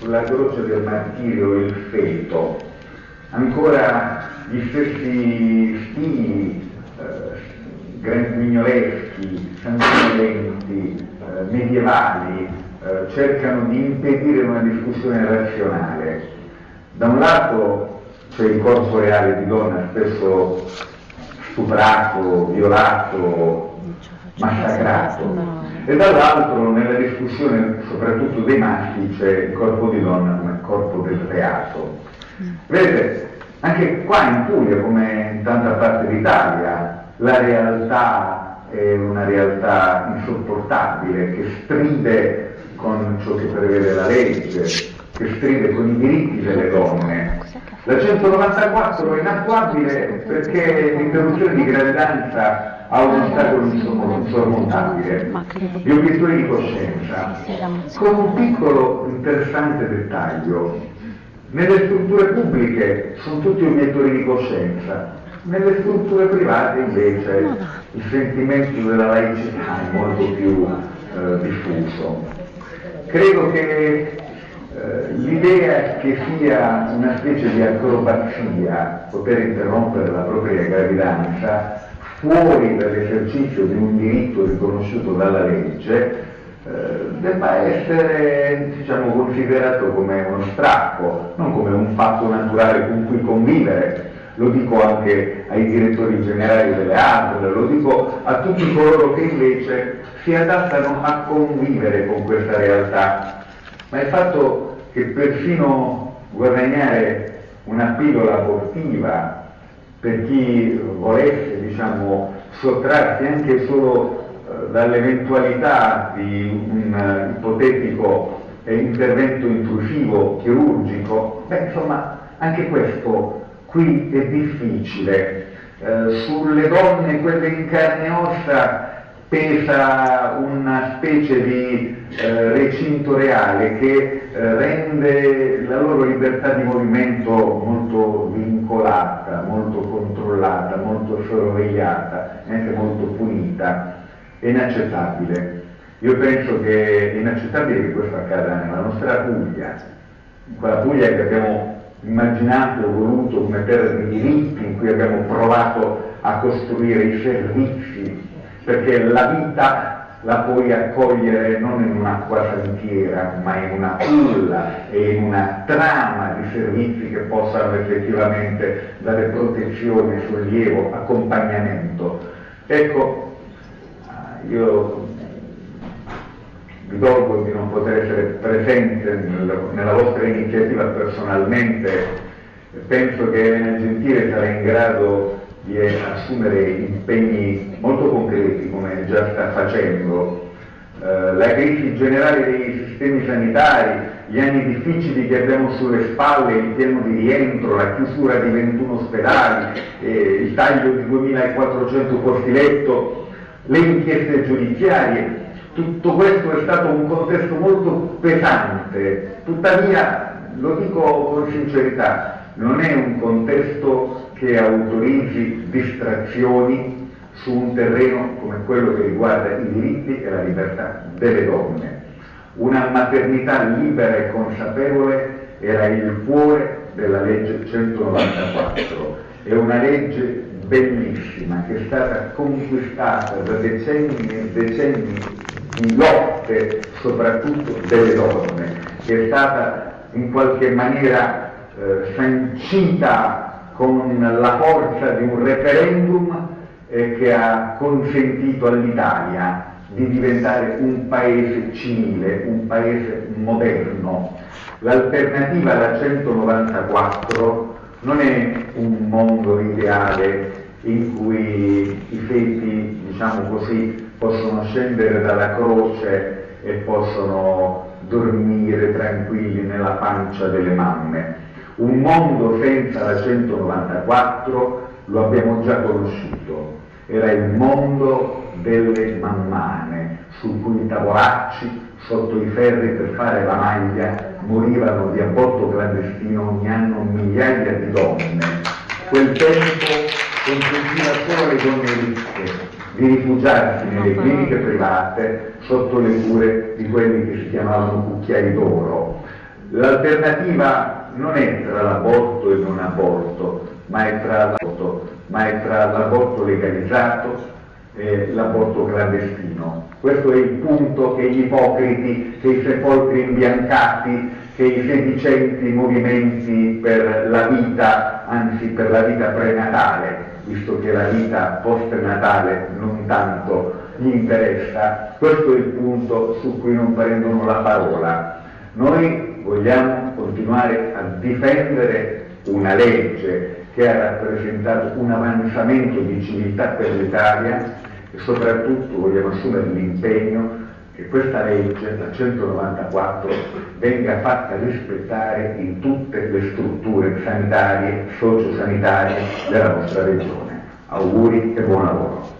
sulla croce del martirio il feto, ancora gli stessi stili eh, grandmignoleschi, sanguinolenti, eh, medievali, eh, cercano di impedire una discussione razionale. Da un lato c'è il corpo reale di donna spesso stuprato, violato, massacrato e dall'altro nella discussione soprattutto dei maschi c'è il corpo di donna come corpo del reato. Vedete, anche qua in Puglia come in tanta parte d'Italia la realtà è una realtà insopportabile che stride con ciò che prevede la legge, che stride con i diritti delle donne. La 194 è inattuabile perché l'interruzione di gravidanza ha un ostacolo insormontabile, gli obiettori di coscienza, con un piccolo interessante dettaglio. Nelle strutture pubbliche sono tutti obiettori di coscienza, nelle strutture private invece il sentimento della laicità è molto più eh, diffuso. Credo che eh, l'idea che sia una specie di acrobazia poter interrompere la propria gravidanza fuori dall'esercizio di un diritto riconosciuto dalla legge eh, debba essere diciamo, considerato come uno strappo, non come un fatto naturale con cui convivere. Lo dico anche ai direttori generali delle ASL, lo dico a tutti coloro che invece si adattano a convivere con questa realtà, ma il fatto che persino guadagnare una pillola abortiva per chi volesse diciamo, sottrarsi anche solo eh, dall'eventualità di un uh, ipotetico eh, intervento intrusivo chirurgico, beh insomma anche questo qui è difficile. Eh, sulle donne, quelle in carne e ossa, pesa una specie di eh, recinto reale che eh, rende la loro libertà di movimento molto vincolata, molto controllata, molto sorvegliata, anche molto punita. È inaccettabile. Io penso che è inaccettabile che questo accada nella nostra Puglia, quella Puglia che abbiamo immaginato e voluto come terra di diritti, in cui abbiamo provato a costruire i servizi perché la vita la puoi accogliere non in un'acqua santiera, ma in una culla e in una trama di servizi che possano effettivamente dare protezione, sollievo, accompagnamento. Ecco, io vi dolgo di non poter essere presente nella vostra iniziativa personalmente, penso che Elena Gentile sarà in grado di assumere impegni molto come già sta facendo. Eh, la crisi generale dei sistemi sanitari, gli anni difficili che abbiamo sulle spalle, il piano di rientro, la chiusura di 21 ospedali, eh, il taglio di 2400 posti letto, le inchieste giudiziarie, tutto questo è stato un contesto molto pesante, tuttavia, lo dico con sincerità, non è un contesto che autorizzi distrazioni su un terreno come quello che riguarda i diritti e la libertà delle donne. Una maternità libera e consapevole era il cuore della legge 194, è una legge bellissima che è stata conquistata da decenni e decenni di lotte soprattutto delle donne, che è stata in qualche maniera eh, sancita con la forza di un referendum eh, che ha consentito all'Italia di diventare un paese civile, un paese moderno. L'alternativa alla 194 non è un mondo ideale in cui i feti, diciamo così, possono scendere dalla croce e possono dormire tranquilli nella pancia delle mamme un mondo senza la 194 lo abbiamo già conosciuto, era il mondo delle mammane, su cui i tavolacci sotto i ferri per fare la maglia morivano di aborto clandestino ogni anno migliaia di donne. Quel tempo consentiva solo alle donne ricche di rifugiarsi nelle cliniche private sotto le cure di quelli che si chiamavano cucchiai d'oro. L'alternativa non è tra l'aborto e non aborto, ma è tra l'aborto, ma è tra l'aborto legalizzato e l'aborto clandestino. Questo è il punto che gli ipocriti, che i sepolcri imbiancati, che i sedicenti movimenti per la vita, anzi per la vita prenatale, visto che la vita postnatale non tanto gli interessa, questo è il punto su cui non prendono la parola. Noi vogliamo continuare a difendere una legge che ha rappresentato un avanzamento di civiltà per l'Italia e soprattutto vogliamo assumere l'impegno che questa legge, la 194, venga fatta rispettare in tutte le strutture sanitarie, sociosanitarie della nostra regione. Auguri e buon lavoro.